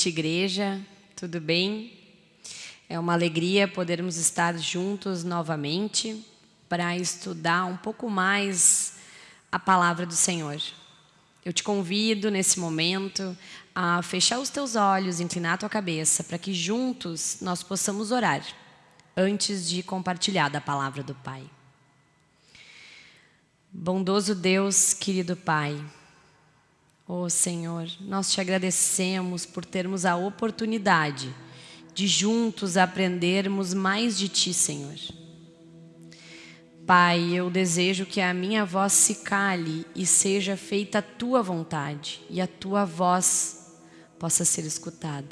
noite, igreja. Tudo bem? É uma alegria podermos estar juntos novamente para estudar um pouco mais a palavra do Senhor. Eu te convido nesse momento a fechar os teus olhos, inclinar a tua cabeça, para que juntos nós possamos orar antes de compartilhar da palavra do Pai. Bondoso Deus, querido Pai, oh, Senhor, nós te agradecemos por termos a oportunidade de juntos aprendermos mais de Ti, Senhor. Pai, eu desejo que a minha voz se cale e seja feita a Tua vontade e a Tua voz possa ser escutada.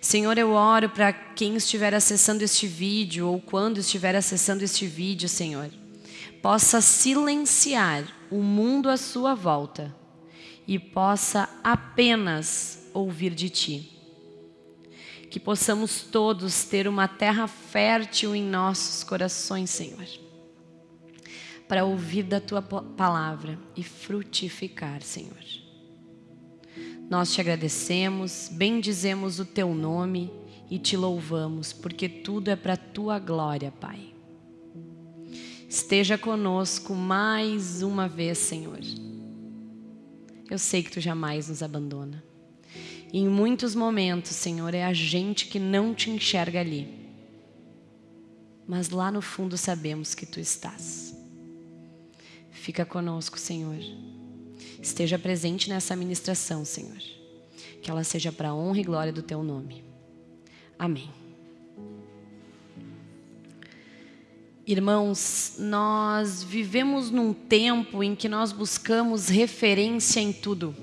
Senhor, eu oro para quem estiver acessando este vídeo ou quando estiver acessando este vídeo, Senhor, possa silenciar o mundo à sua volta e possa apenas ouvir de Ti. Que possamos todos ter uma terra fértil em nossos corações, Senhor, para ouvir da Tua palavra e frutificar, Senhor. Nós te agradecemos, bendizemos o Teu nome e te louvamos, porque tudo é para Tua glória, Pai. Esteja conosco mais uma vez, Senhor. Eu sei que Tu jamais nos abandona. E em muitos momentos, Senhor, é a gente que não te enxerga ali. Mas lá no fundo sabemos que Tu estás. Fica conosco, Senhor. Esteja presente nessa ministração, Senhor. Que ela seja para a honra e glória do Teu nome. Amém. Irmãos, nós vivemos num tempo em que nós buscamos referência em tudo.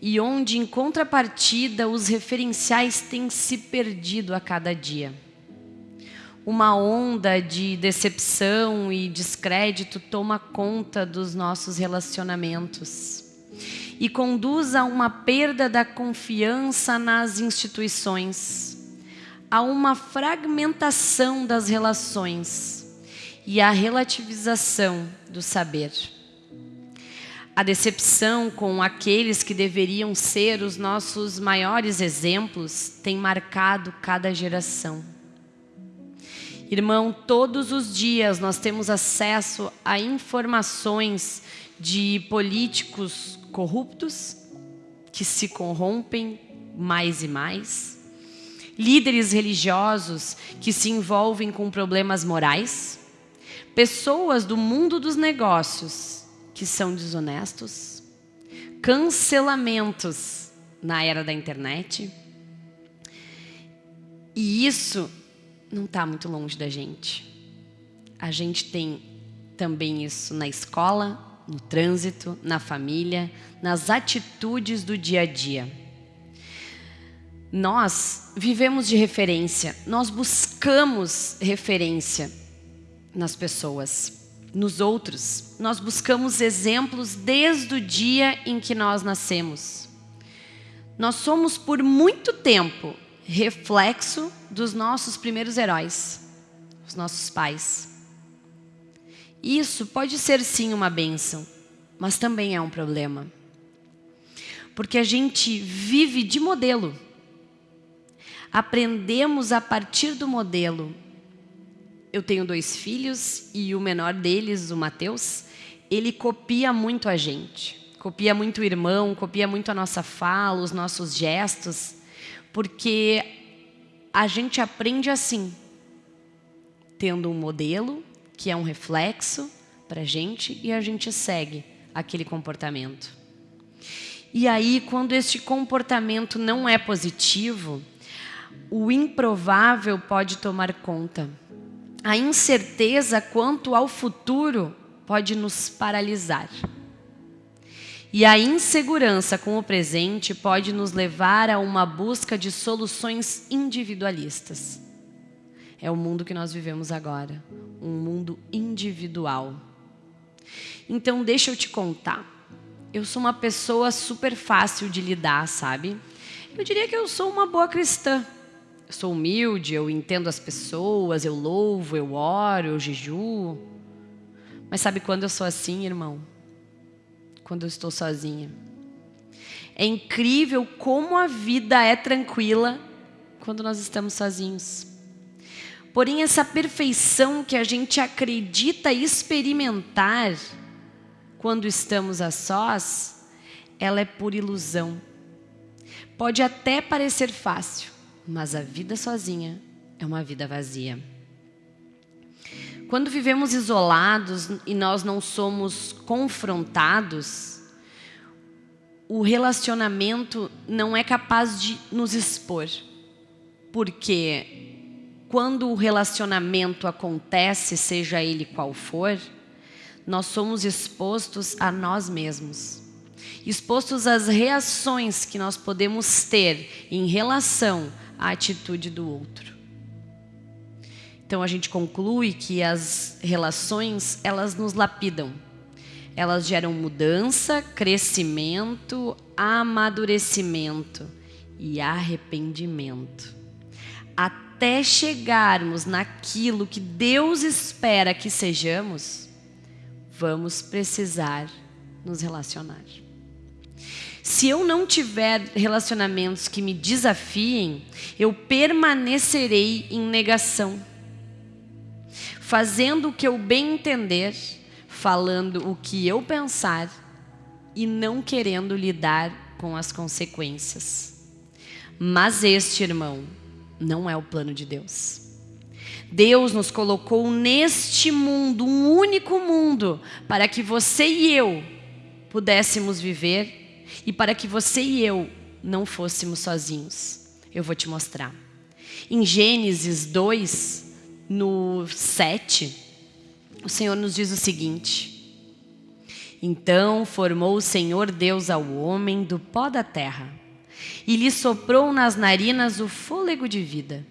E onde, em contrapartida, os referenciais têm se perdido a cada dia. Uma onda de decepção e descrédito toma conta dos nossos relacionamentos e conduz a uma perda da confiança nas instituições há uma fragmentação das relações e a relativização do saber. A decepção com aqueles que deveriam ser os nossos maiores exemplos tem marcado cada geração. Irmão, todos os dias nós temos acesso a informações de políticos corruptos que se corrompem mais e mais líderes religiosos que se envolvem com problemas morais, pessoas do mundo dos negócios que são desonestos, cancelamentos na era da internet. E isso não está muito longe da gente. A gente tem também isso na escola, no trânsito, na família, nas atitudes do dia a dia. Nós vivemos de referência, nós buscamos referência nas pessoas, nos outros. Nós buscamos exemplos desde o dia em que nós nascemos. Nós somos por muito tempo reflexo dos nossos primeiros heróis, os nossos pais. Isso pode ser sim uma bênção, mas também é um problema. Porque a gente vive de modelo aprendemos a partir do modelo. Eu tenho dois filhos e o menor deles, o Mateus, ele copia muito a gente. Copia muito o irmão, copia muito a nossa fala, os nossos gestos, porque a gente aprende assim, tendo um modelo que é um reflexo para a gente e a gente segue aquele comportamento. E aí, quando este comportamento não é positivo, o improvável pode tomar conta. A incerteza quanto ao futuro pode nos paralisar. E a insegurança com o presente pode nos levar a uma busca de soluções individualistas. É o mundo que nós vivemos agora, um mundo individual. Então, deixa eu te contar. Eu sou uma pessoa super fácil de lidar, sabe? Eu diria que eu sou uma boa cristã sou humilde, eu entendo as pessoas, eu louvo, eu oro, eu jejuo. Mas sabe quando eu sou assim, irmão? Quando eu estou sozinha. É incrível como a vida é tranquila quando nós estamos sozinhos. Porém, essa perfeição que a gente acredita experimentar quando estamos a sós, ela é por ilusão. Pode até parecer fácil, mas a vida sozinha é uma vida vazia. Quando vivemos isolados e nós não somos confrontados, o relacionamento não é capaz de nos expor. Porque quando o relacionamento acontece, seja ele qual for, nós somos expostos a nós mesmos. Expostos às reações que nós podemos ter em relação à atitude do outro. Então a gente conclui que as relações, elas nos lapidam. Elas geram mudança, crescimento, amadurecimento e arrependimento. Até chegarmos naquilo que Deus espera que sejamos, vamos precisar nos relacionar. Se eu não tiver relacionamentos que me desafiem, eu permanecerei em negação fazendo o que eu bem entender, falando o que eu pensar e não querendo lidar com as consequências. Mas este, irmão, não é o plano de Deus. Deus nos colocou neste mundo, um único mundo, para que você e eu pudéssemos viver e para que você e eu não fôssemos sozinhos. Eu vou te mostrar. Em Gênesis 2, no 7, o Senhor nos diz o seguinte: Então formou o Senhor Deus ao homem do pó da terra, e lhe soprou nas narinas o fôlego de vida,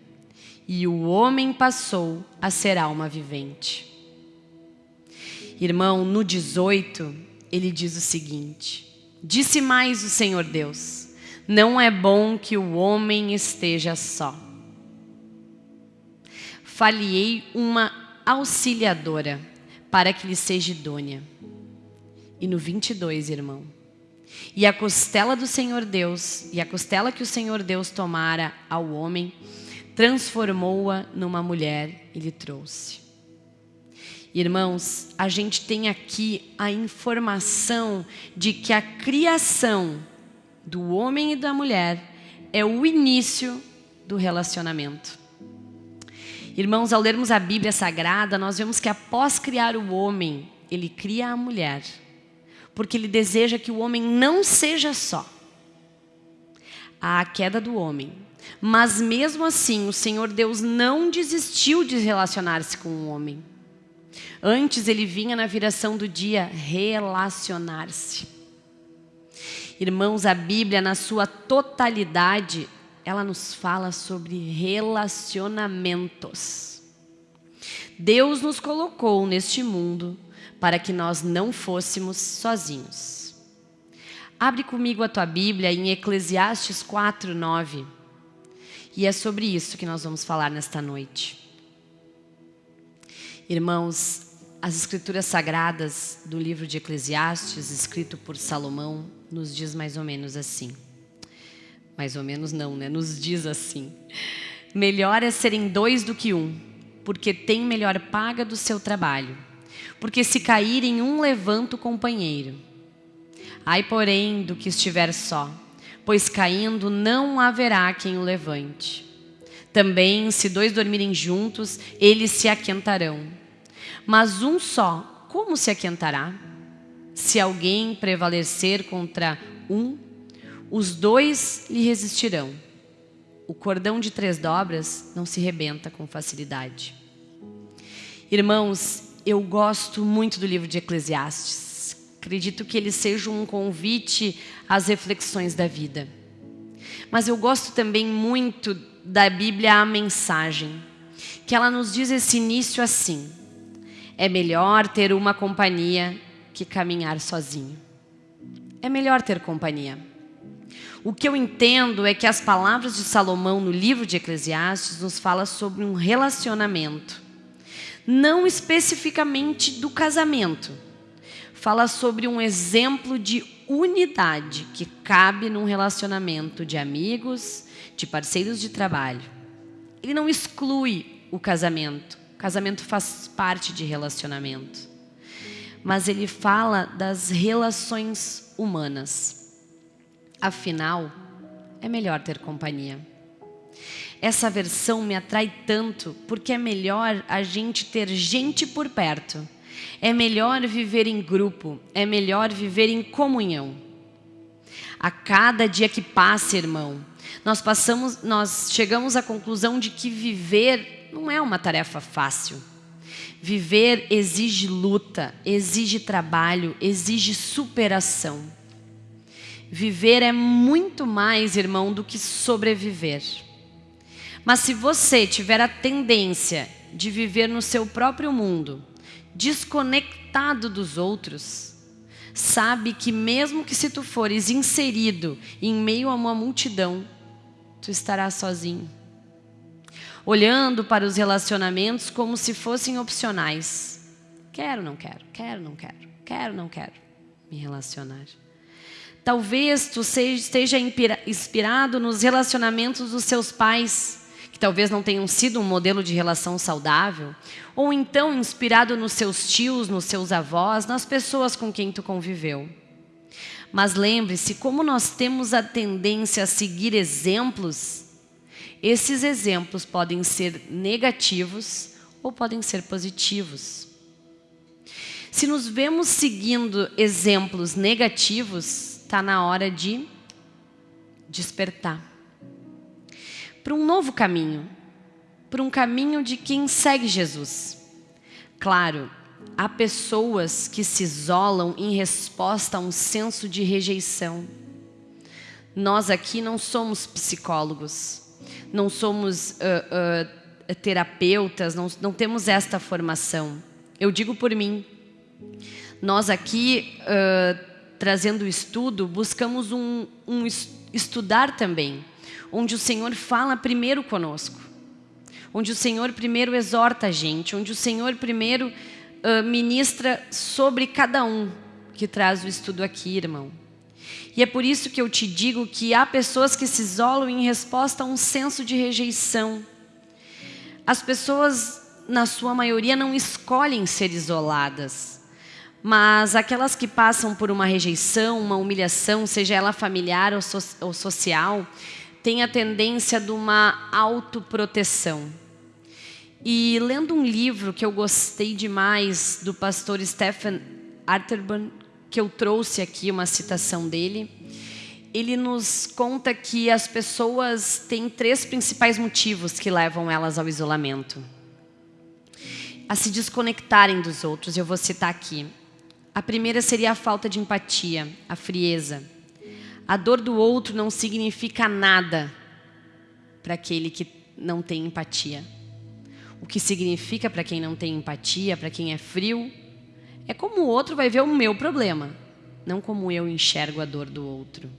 e o homem passou a ser alma vivente. Irmão, no 18, ele diz o seguinte: Disse mais o Senhor Deus: Não é bom que o homem esteja só faliei uma auxiliadora para que lhe seja idônea. E no 22, irmão. E a costela do Senhor Deus, e a costela que o Senhor Deus tomara ao homem, transformou-a numa mulher e lhe trouxe. Irmãos, a gente tem aqui a informação de que a criação do homem e da mulher é o início do relacionamento. Irmãos, ao lermos a Bíblia Sagrada, nós vemos que após criar o homem, ele cria a mulher. Porque ele deseja que o homem não seja só. Há a queda do homem. Mas mesmo assim, o Senhor Deus não desistiu de relacionar-se com o homem. Antes ele vinha na viração do dia relacionar-se. Irmãos, a Bíblia, na sua totalidade, ela nos fala sobre relacionamentos. Deus nos colocou neste mundo para que nós não fôssemos sozinhos. Abre comigo a tua Bíblia em Eclesiastes 4, 9. E é sobre isso que nós vamos falar nesta noite. Irmãos, as escrituras sagradas do livro de Eclesiastes, escrito por Salomão, nos diz mais ou menos assim. Mais ou menos não, né? Nos diz assim. Melhor é serem dois do que um, porque tem melhor paga do seu trabalho. Porque se caírem um levanta o companheiro. Ai, porém, do que estiver só, pois caindo não haverá quem o levante. Também, se dois dormirem juntos, eles se aquentarão. Mas um só, como se aquentará? Se alguém prevalecer contra um, os dois lhe resistirão. O cordão de três dobras não se rebenta com facilidade. Irmãos, eu gosto muito do livro de Eclesiastes. Acredito que ele seja um convite às reflexões da vida. Mas eu gosto também muito da Bíblia a mensagem, que ela nos diz esse início assim: é melhor ter uma companhia que caminhar sozinho. É melhor ter companhia. O que eu entendo é que as palavras de Salomão no livro de Eclesiastes nos fala sobre um relacionamento. Não especificamente do casamento. Fala sobre um exemplo de unidade que cabe num relacionamento de amigos, de parceiros de trabalho. Ele não exclui o casamento. Casamento faz parte de relacionamento. Mas ele fala das relações humanas. Afinal, é melhor ter companhia. Essa versão me atrai tanto porque é melhor a gente ter gente por perto. É melhor viver em grupo, é melhor viver em comunhão. A cada dia que passa, irmão, nós passamos, nós chegamos à conclusão de que viver não é uma tarefa fácil. Viver exige luta, exige trabalho, exige superação. Viver é muito mais, irmão, do que sobreviver. Mas se você tiver a tendência de viver no seu próprio mundo, desconectado dos outros, sabe que mesmo que se tu fores inserido em meio a uma multidão, tu estarás sozinho. Olhando para os relacionamentos como se fossem opcionais. Quero, não quero, quero, não quero, quero, não quero me relacionar. Talvez tu esteja inspirado nos relacionamentos dos seus pais, que talvez não tenham sido um modelo de relação saudável, ou então inspirado nos seus tios, nos seus avós, nas pessoas com quem tu conviveu. Mas lembre-se, como nós temos a tendência a seguir exemplos, esses exemplos podem ser negativos ou podem ser positivos. Se nos vemos seguindo exemplos negativos, está na hora de despertar para um novo caminho, para um caminho de quem segue Jesus. Claro, há pessoas que se isolam em resposta a um senso de rejeição. Nós aqui não somos psicólogos, não somos uh, uh, terapeutas, não, não temos esta formação. Eu digo por mim. Nós aqui, uh, trazendo o estudo, buscamos um, um estudar também onde o Senhor fala primeiro conosco, onde o Senhor primeiro exorta a gente, onde o Senhor primeiro uh, ministra sobre cada um que traz o estudo aqui, irmão. E é por isso que eu te digo que há pessoas que se isolam em resposta a um senso de rejeição. As pessoas, na sua maioria, não escolhem ser isoladas. Mas aquelas que passam por uma rejeição, uma humilhação, seja ela familiar ou, so ou social, tem a tendência de uma autoproteção. E lendo um livro que eu gostei demais do pastor Stephen Arterburn, que eu trouxe aqui uma citação dele, ele nos conta que as pessoas têm três principais motivos que levam elas ao isolamento. A se desconectarem dos outros, eu vou citar aqui. A primeira seria a falta de empatia, a frieza. A dor do outro não significa nada para aquele que não tem empatia. O que significa para quem não tem empatia, para quem é frio, é como o outro vai ver o meu problema, não como eu enxergo a dor do outro.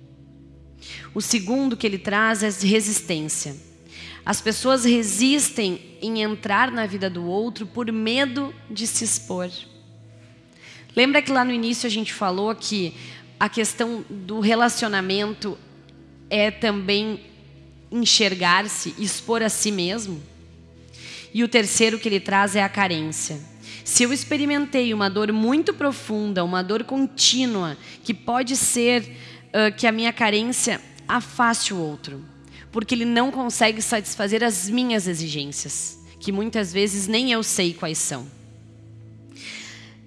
O segundo que ele traz é resistência. As pessoas resistem em entrar na vida do outro por medo de se expor. Lembra que lá no início a gente falou que a questão do relacionamento é também enxergar-se, expor a si mesmo. E o terceiro que ele traz é a carência. Se eu experimentei uma dor muito profunda, uma dor contínua, que pode ser uh, que a minha carência afaste o outro, porque ele não consegue satisfazer as minhas exigências, que muitas vezes nem eu sei quais são.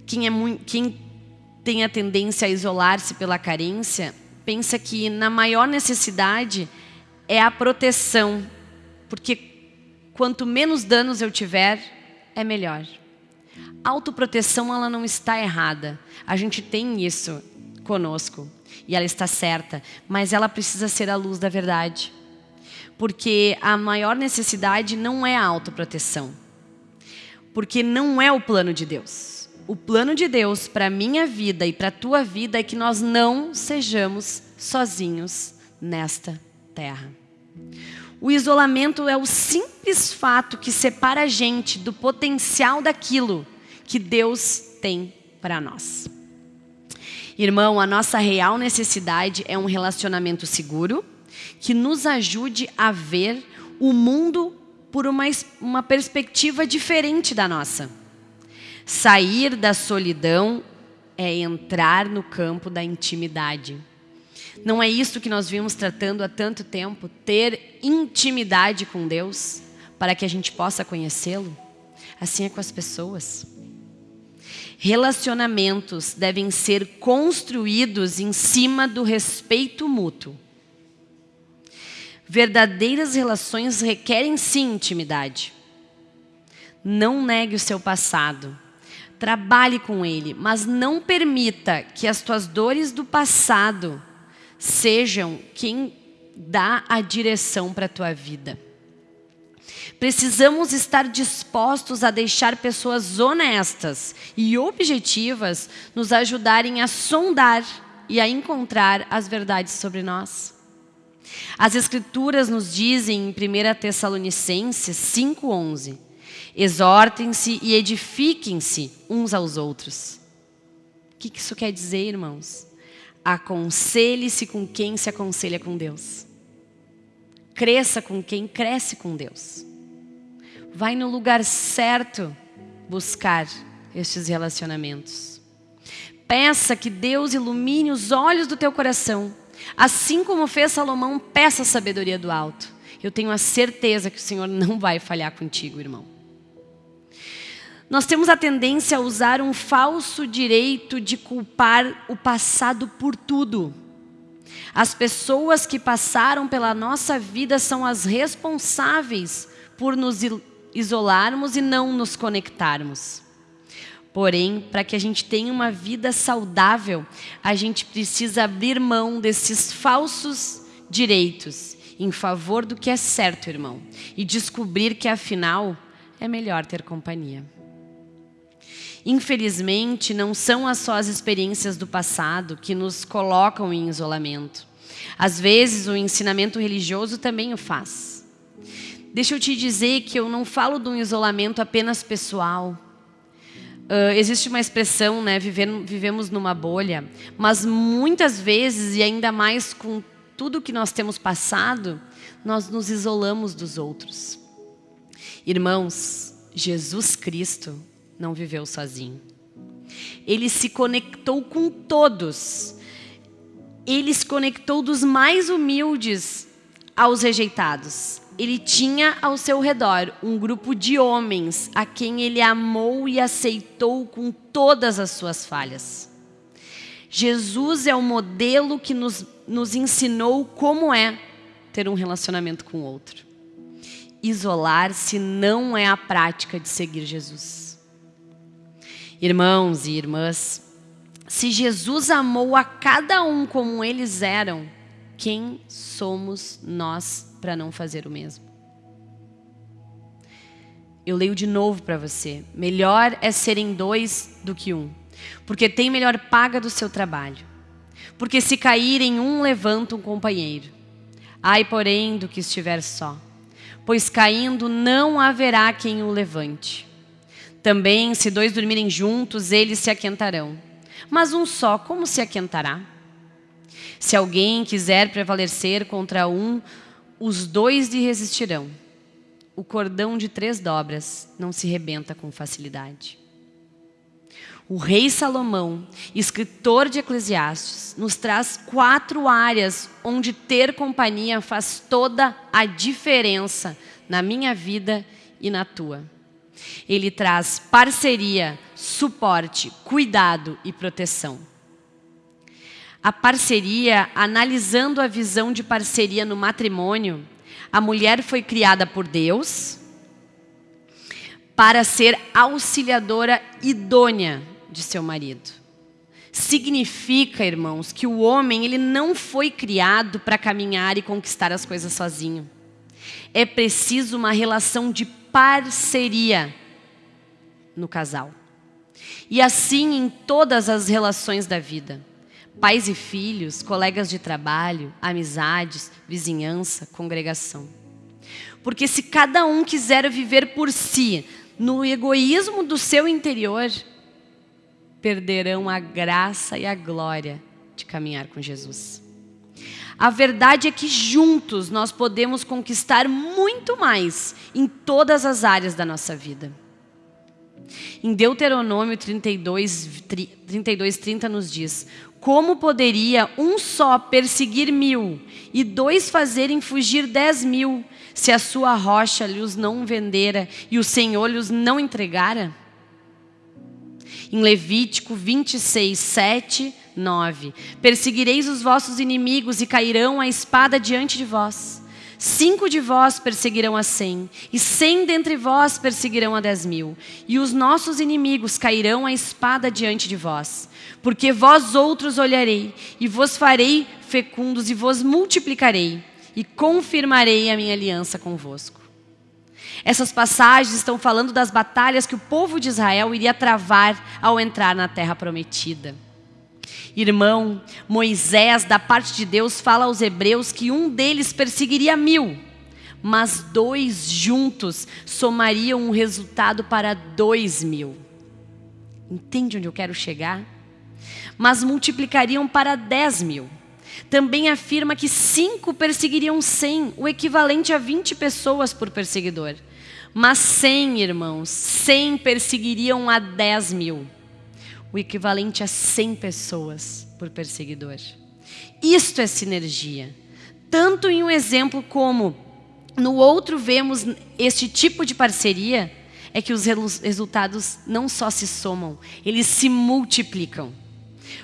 Quem, é quem tem a tendência a isolar-se pela carência, pensa que na maior necessidade é a proteção, porque quanto menos danos eu tiver, é melhor. Autoproteção ela não está errada. A gente tem isso conosco e ela está certa, mas ela precisa ser a luz da verdade. Porque a maior necessidade não é a autoproteção. Porque não é o plano de Deus o plano de Deus para minha vida e para tua vida é que nós não sejamos sozinhos nesta terra. O isolamento é o simples fato que separa a gente do potencial daquilo que Deus tem para nós. Irmão, a nossa real necessidade é um relacionamento seguro que nos ajude a ver o mundo por uma, uma perspectiva diferente da nossa. Sair da solidão é entrar no campo da intimidade. Não é isso que nós vimos tratando há tanto tempo? Ter intimidade com Deus para que a gente possa conhecê-lo? Assim é com as pessoas. Relacionamentos devem ser construídos em cima do respeito mútuo. Verdadeiras relações requerem sim intimidade. Não negue o seu passado. Trabalhe com ele, mas não permita que as tuas dores do passado sejam quem dá a direção para a tua vida. Precisamos estar dispostos a deixar pessoas honestas e objetivas nos ajudarem a sondar e a encontrar as verdades sobre nós. As Escrituras nos dizem em 1 Tessalonicenses 5,11: Exortem-se e edifiquem-se uns aos outros. O que isso quer dizer, irmãos? Aconselhe-se com quem se aconselha com Deus. Cresça com quem cresce com Deus. Vai no lugar certo buscar estes relacionamentos. Peça que Deus ilumine os olhos do teu coração. Assim como fez Salomão, peça a sabedoria do alto. Eu tenho a certeza que o Senhor não vai falhar contigo, irmão. Nós temos a tendência a usar um falso direito de culpar o passado por tudo. As pessoas que passaram pela nossa vida são as responsáveis por nos isolarmos e não nos conectarmos. Porém, para que a gente tenha uma vida saudável, a gente precisa abrir mão desses falsos direitos em favor do que é certo, irmão, e descobrir que afinal é melhor ter companhia. Infelizmente, não são as só as experiências do passado que nos colocam em isolamento. Às vezes, o ensinamento religioso também o faz. Deixa eu te dizer que eu não falo de um isolamento apenas pessoal. Uh, existe uma expressão, né, viver, vivemos numa bolha, mas muitas vezes, e ainda mais com tudo que nós temos passado, nós nos isolamos dos outros. Irmãos, Jesus Cristo não viveu sozinho. Ele se conectou com todos. Ele se conectou dos mais humildes aos rejeitados ele tinha ao seu redor um grupo de homens a quem ele amou e aceitou com todas as suas falhas. Jesus é o modelo que nos, nos ensinou como é ter um relacionamento com o outro. Isolar-se não é a prática de seguir Jesus. Irmãos e irmãs, se Jesus amou a cada um como eles eram, quem somos nós para não fazer o mesmo. Eu leio de novo para você. Melhor é serem dois do que um, porque tem melhor paga do seu trabalho. Porque se caírem um, levanta um companheiro. Ai, porém, do que estiver só, pois caindo não haverá quem o levante. Também, se dois dormirem juntos, eles se aquentarão. Mas um só, como se aquentará? Se alguém quiser prevalecer contra um, os dois lhe resistirão. O cordão de três dobras não se rebenta com facilidade. O rei Salomão, escritor de Eclesiastes, nos traz quatro áreas onde ter companhia faz toda a diferença na minha vida e na tua. Ele traz parceria, suporte, cuidado e proteção a parceria, analisando a visão de parceria no matrimônio, a mulher foi criada por Deus para ser auxiliadora idônea de seu marido. Significa, irmãos, que o homem ele não foi criado para caminhar e conquistar as coisas sozinho. É preciso uma relação de parceria no casal. E assim em todas as relações da vida pais e filhos, colegas de trabalho, amizades, vizinhança, congregação. Porque se cada um quiser viver por si, no egoísmo do seu interior, perderão a graça e a glória de caminhar com Jesus. A verdade é que juntos nós podemos conquistar muito mais em todas as áreas da nossa vida. Em Deuteronômio 32, 32 30 nos diz: Como poderia um só perseguir mil e dois fazerem fugir dez mil, se a sua rocha lhes não vendera e o Senhor lhes não entregara? Em Levítico 26, 7, 9: Perseguireis os vossos inimigos e cairão a espada diante de vós. Cinco de vós perseguirão a cem, e cem dentre vós perseguirão a dez mil, e os nossos inimigos cairão a espada diante de vós. Porque vós outros olharei, e vos farei fecundos, e vos multiplicarei, e confirmarei a minha aliança convosco. Essas passagens estão falando das batalhas que o povo de Israel iria travar ao entrar na terra prometida. Irmão, Moisés, da parte de Deus, fala aos hebreus que um deles perseguiria mil, mas dois juntos somariam um resultado para dois mil. Entende onde eu quero chegar? Mas multiplicariam para dez mil. Também afirma que cinco perseguiriam cem, o equivalente a vinte pessoas por perseguidor. Mas cem, irmãos, cem perseguiriam a dez mil o equivalente a 100 pessoas por perseguidor. Isto é sinergia. Tanto em um exemplo como no outro vemos este tipo de parceria, é que os resultados não só se somam, eles se multiplicam.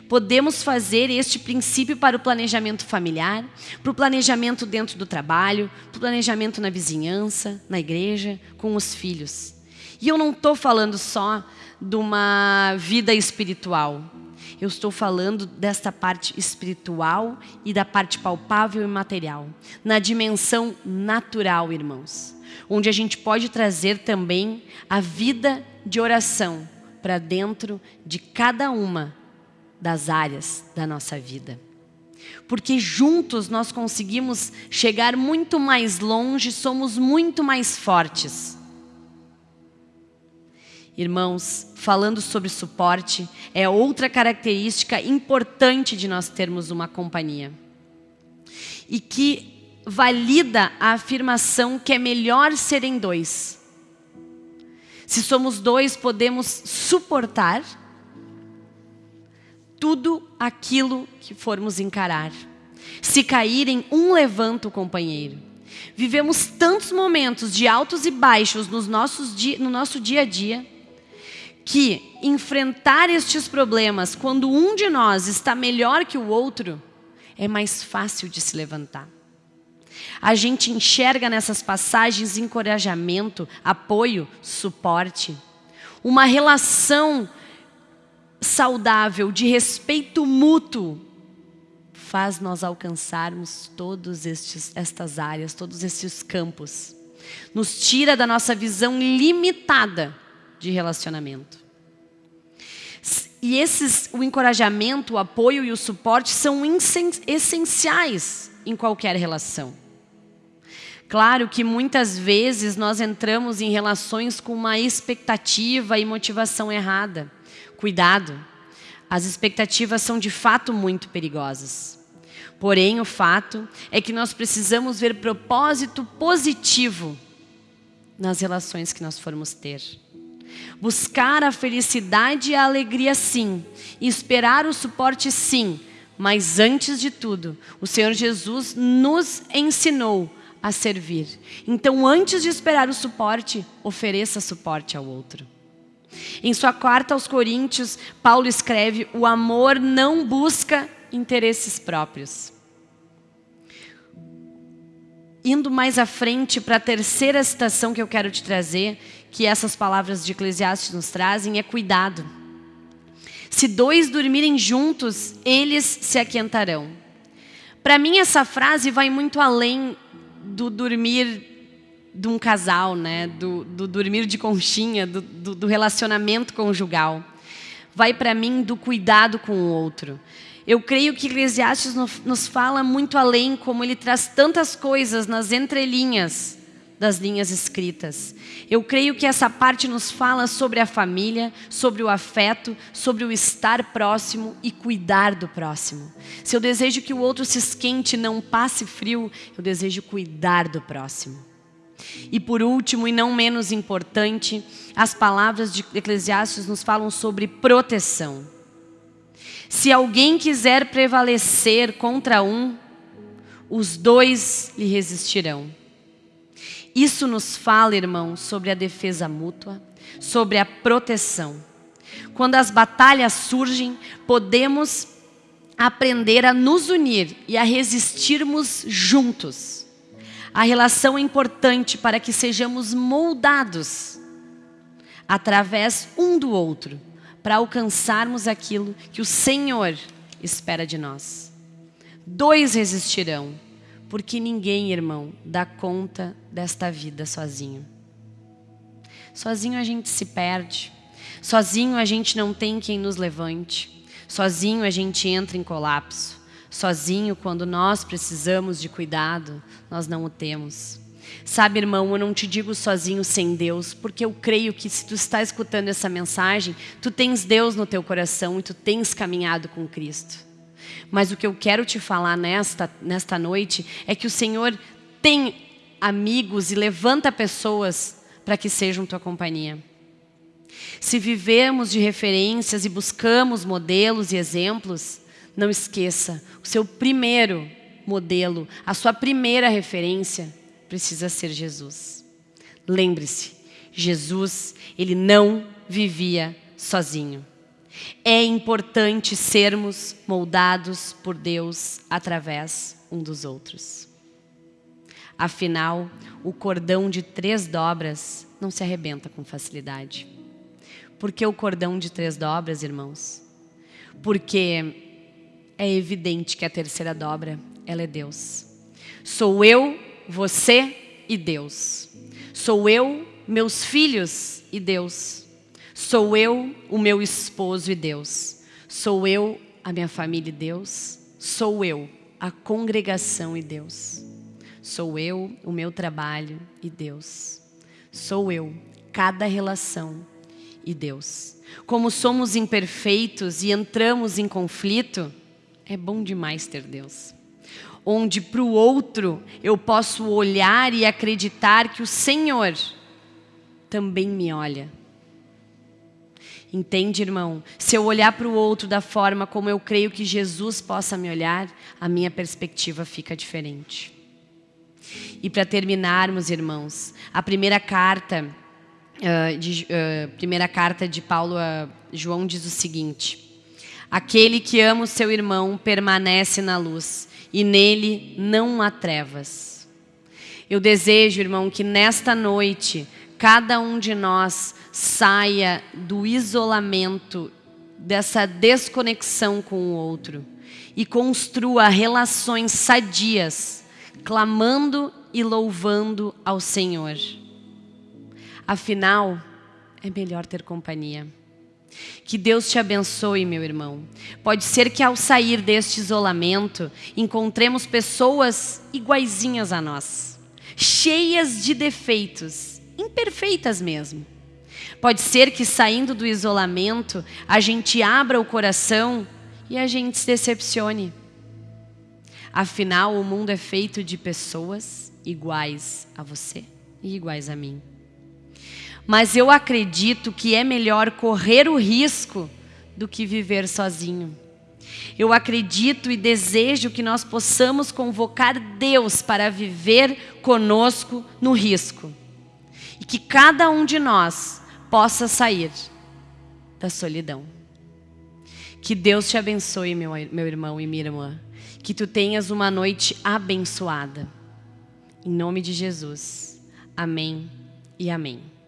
Podemos fazer este princípio para o planejamento familiar, para o planejamento dentro do trabalho, para o planejamento na vizinhança, na igreja, com os filhos. E eu não estou falando só de uma vida espiritual. Eu estou falando desta parte espiritual e da parte palpável e material. Na dimensão natural, irmãos. Onde a gente pode trazer também a vida de oração para dentro de cada uma das áreas da nossa vida. Porque juntos nós conseguimos chegar muito mais longe, somos muito mais fortes. Irmãos, falando sobre suporte, é outra característica importante de nós termos uma companhia. E que valida a afirmação que é melhor serem dois. Se somos dois, podemos suportar tudo aquilo que formos encarar. Se caírem, um levanta o companheiro. Vivemos tantos momentos de altos e baixos nos nossos no nosso dia a dia que enfrentar estes problemas quando um de nós está melhor que o outro é mais fácil de se levantar. A gente enxerga nessas passagens encorajamento, apoio, suporte, uma relação saudável de respeito mútuo faz nós alcançarmos todas estas áreas, todos estes campos. Nos tira da nossa visão limitada de relacionamento. E esses, o encorajamento, o apoio e o suporte são essenciais em qualquer relação. Claro que muitas vezes nós entramos em relações com uma expectativa e motivação errada. Cuidado, as expectativas são de fato muito perigosas. Porém, o fato é que nós precisamos ver propósito positivo nas relações que nós formos ter. Buscar a felicidade e a alegria, sim. E esperar o suporte, sim. Mas antes de tudo, o Senhor Jesus nos ensinou a servir. Então, antes de esperar o suporte, ofereça suporte ao outro. Em sua carta aos Coríntios, Paulo escreve: o amor não busca interesses próprios. Indo mais à frente para a terceira citação que eu quero te trazer, que essas palavras de Eclesiastes nos trazem é cuidado. Se dois dormirem juntos, eles se aquentarão. Para mim, essa frase vai muito além do dormir de um casal, né? do, do dormir de conchinha, do, do, do relacionamento conjugal. Vai para mim do cuidado com o outro. Eu creio que Eclesiastes nos fala muito além, como ele traz tantas coisas nas entrelinhas das linhas escritas. Eu creio que essa parte nos fala sobre a família, sobre o afeto, sobre o estar próximo e cuidar do próximo. Se eu desejo que o outro se esquente e não passe frio, eu desejo cuidar do próximo. E por último, e não menos importante, as palavras de Eclesiastes nos falam sobre proteção. Se alguém quiser prevalecer contra um, os dois lhe resistirão. Isso nos fala, irmão, sobre a defesa mútua, sobre a proteção. Quando as batalhas surgem, podemos aprender a nos unir e a resistirmos juntos. A relação é importante para que sejamos moldados através um do outro, para alcançarmos aquilo que o Senhor espera de nós. Dois resistirão, porque ninguém, irmão, dá conta desta vida sozinho. Sozinho a gente se perde, sozinho a gente não tem quem nos levante, sozinho a gente entra em colapso, sozinho quando nós precisamos de cuidado, nós não o temos. Sabe, irmão, eu não te digo sozinho sem Deus, porque eu creio que se tu está escutando essa mensagem, tu tens Deus no teu coração e tu tens caminhado com Cristo. Mas o que eu quero te falar nesta, nesta noite é que o Senhor tem amigos e levanta pessoas para que sejam tua companhia. Se vivemos de referências e buscamos modelos e exemplos, não esqueça, o seu primeiro modelo, a sua primeira referência precisa ser Jesus. Lembre-se, Jesus, ele não vivia sozinho. É importante sermos moldados por Deus através um dos outros. Afinal, o cordão de três dobras não se arrebenta com facilidade. Por que o cordão de três dobras, irmãos? Porque é evidente que a terceira dobra, ela é Deus. Sou eu, você e Deus. Sou eu, meus filhos e Deus. Sou eu, o meu esposo e Deus. Sou eu, a minha família e Deus. Sou eu, a congregação e Deus. Sou eu, o meu trabalho e Deus. Sou eu, cada relação e Deus. Como somos imperfeitos e entramos em conflito, é bom demais ter Deus. Onde para o outro eu posso olhar e acreditar que o Senhor também me olha Entende, irmão? Se eu olhar para o outro da forma como eu creio que Jesus possa me olhar, a minha perspectiva fica diferente. E para terminarmos, irmãos, a primeira carta, uh, de, uh, primeira carta de Paulo a João diz o seguinte: Aquele que ama o seu irmão permanece na luz, e nele não há trevas. Eu desejo, irmão, que nesta noite cada um de nós saia do isolamento, dessa desconexão com o outro e construa relações sadias, clamando e louvando ao Senhor. Afinal, é melhor ter companhia. Que Deus te abençoe, meu irmão. Pode ser que ao sair deste isolamento, encontremos pessoas iguaizinhas a nós, cheias de defeitos, imperfeitas mesmo Pode ser que saindo do isolamento, a gente abra o coração e a gente se decepcione. Afinal, o mundo é feito de pessoas iguais a você e iguais a mim. Mas eu acredito que é melhor correr o risco do que viver sozinho. Eu acredito e desejo que nós possamos convocar Deus para viver conosco no risco. E que cada um de nós possa sair da solidão. Que Deus te abençoe, meu, meu irmão e minha irmã. Que tu tenhas uma noite abençoada. Em nome de Jesus. Amém e amém.